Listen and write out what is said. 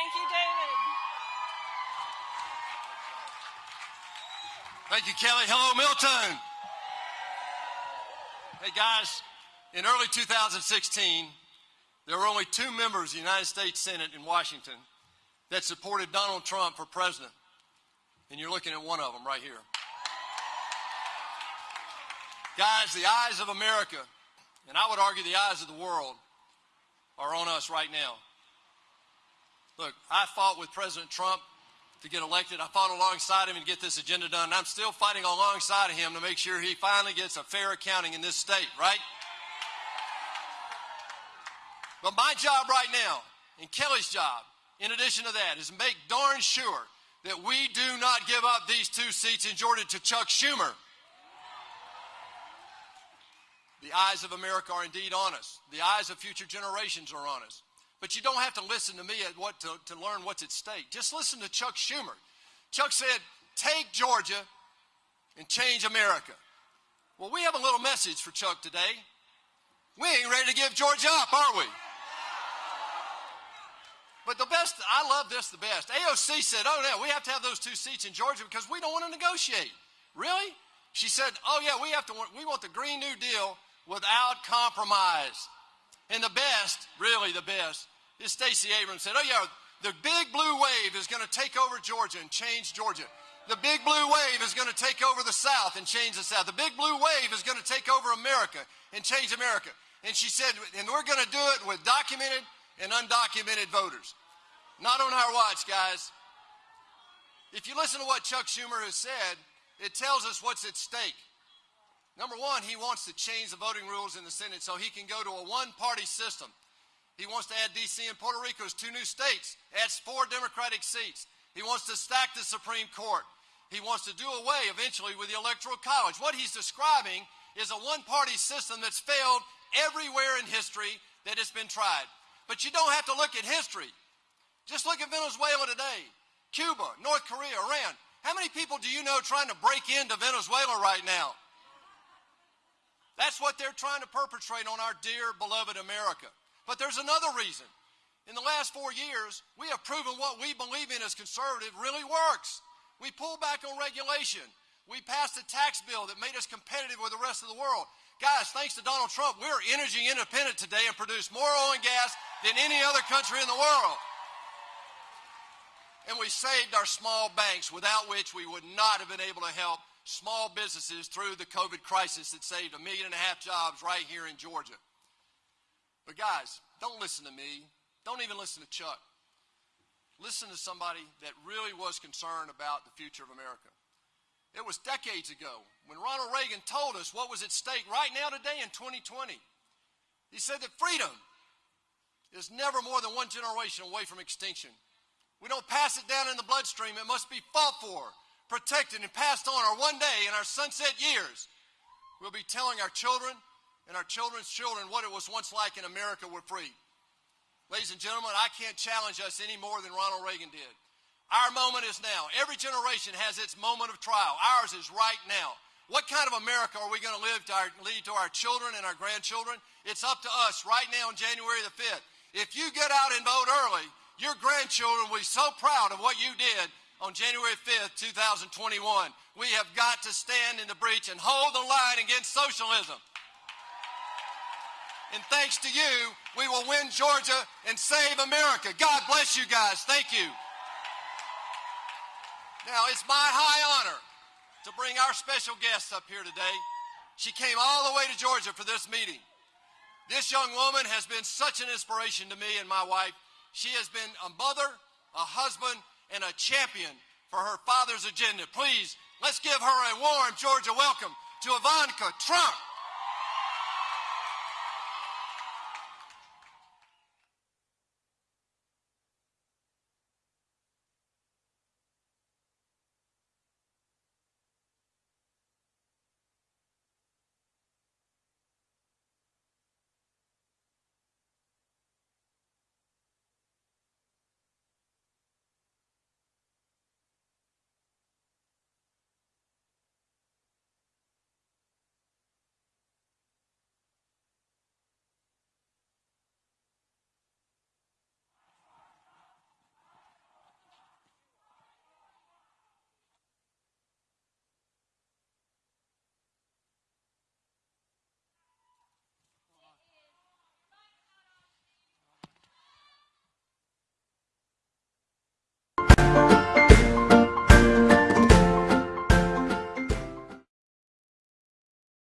Thank you, David. Thank you, Kelly. Hello, Milton. Hey, guys, in early 2016, there were only two members of the United States Senate in Washington that supported Donald Trump for president. And you're looking at one of them right here. Guys, the eyes of America, and I would argue the eyes of the world, are on us right now. Look, I fought with President Trump to get elected. I fought alongside him and get this agenda done. And I'm still fighting alongside of him to make sure he finally gets a fair accounting in this state, right? But my job right now, and Kelly's job, in addition to that, is to make darn sure that we do not give up these two seats in Georgia to Chuck Schumer. The eyes of America are indeed on us. The eyes of future generations are on us. But you don't have to listen to me at what to, to learn what's at stake. Just listen to Chuck Schumer. Chuck said, take Georgia and change America. Well, we have a little message for Chuck today. We ain't ready to give Georgia up, are we? But the best, I love this the best. AOC said, oh, yeah, we have to have those two seats in Georgia because we don't want to negotiate. Really? She said, oh, yeah, we have to, we want the Green New Deal without compromise. And the best, really the best, is Stacey Abrams said, oh, yeah, the big blue wave is going to take over Georgia and change Georgia. The big blue wave is going to take over the South and change the South. The big blue wave is going to take over America and change America. And she said, and we're going to do it with documented and undocumented voters. Not on our watch, guys. If you listen to what Chuck Schumer has said, it tells us what's at stake. Number one, he wants to change the voting rules in the Senate so he can go to a one party system. He wants to add D.C. and Puerto Rico as two new states, adds four Democratic seats. He wants to stack the Supreme Court. He wants to do away eventually with the Electoral College. What he's describing is a one party system that's failed everywhere in history that has been tried. But you don't have to look at history. Just look at Venezuela today, Cuba, North Korea, Iran. How many people do you know trying to break into Venezuela right now? That's what they're trying to perpetrate on our dear, beloved America. But there's another reason. In the last four years, we have proven what we believe in as conservative really works. We pulled back on regulation. We passed a tax bill that made us competitive with the rest of the world. Guys, thanks to Donald Trump, we're energy independent today and produce more oil and gas than any other country in the world. And we saved our small banks, without which we would not have been able to help small businesses through the COVID crisis that saved a million and a half jobs right here in Georgia. But guys, don't listen to me. Don't even listen to Chuck. Listen to somebody that really was concerned about the future of America. It was decades ago when Ronald Reagan told us what was at stake right now today in 2020. He said that freedom is never more than one generation away from extinction. We don't pass it down in the bloodstream. It must be fought for, protected, and passed on. Or one day in our sunset years, we'll be telling our children and our children's children what it was once like in America we're free. Ladies and gentlemen, I can't challenge us any more than Ronald Reagan did. Our moment is now. Every generation has its moment of trial. Ours is right now. What kind of America are we going to live to our, lead to our children and our grandchildren? It's up to us right now on January the 5th. If you get out and vote early, your grandchildren will be so proud of what you did on January 5th, 2021. We have got to stand in the breach and hold the line against socialism. And thanks to you, we will win Georgia and save America. God bless you guys. Thank you. Now, it's my high honor to bring our special guest up here today. She came all the way to Georgia for this meeting. This young woman has been such an inspiration to me and my wife. She has been a mother, a husband, and a champion for her father's agenda. Please, let's give her a warm Georgia welcome to Ivanka Trump.